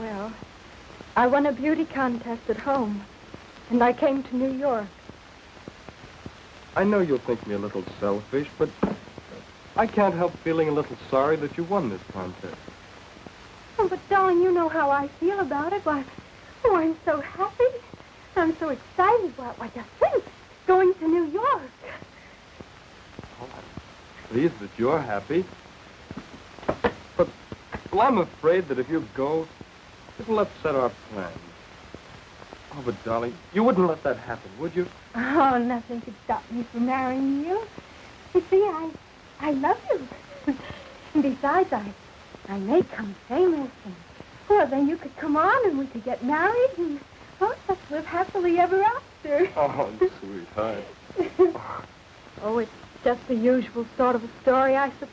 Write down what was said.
Well, I won a beauty contest at home, and I came to New York. I know you'll think me a little selfish, but I can't help feeling a little sorry that you won this contest. Oh, but darling, you know how I feel about it. Why, oh, I'm so happy. I'm so excited. Why, why just think, going to New York. Oh, I'm pleased that you're happy. But, well, I'm afraid that if you go, it'll upset our plans. Oh, but darling, you wouldn't let that happen, would you? Oh, nothing could stop me from marrying you. You see, I, I love you. and besides, I, I may come famous, and well, then you could come on, and we could get married, and, oh, let's live happily ever after. Oh, sweetheart. oh, it's just the usual sort of a story, I suppose.